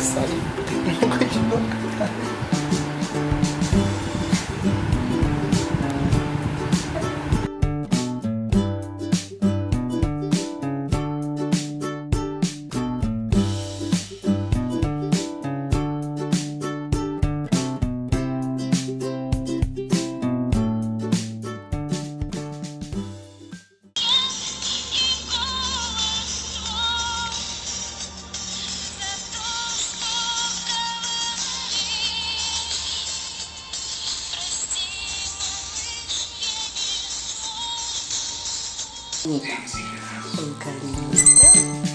さい。に向かいます。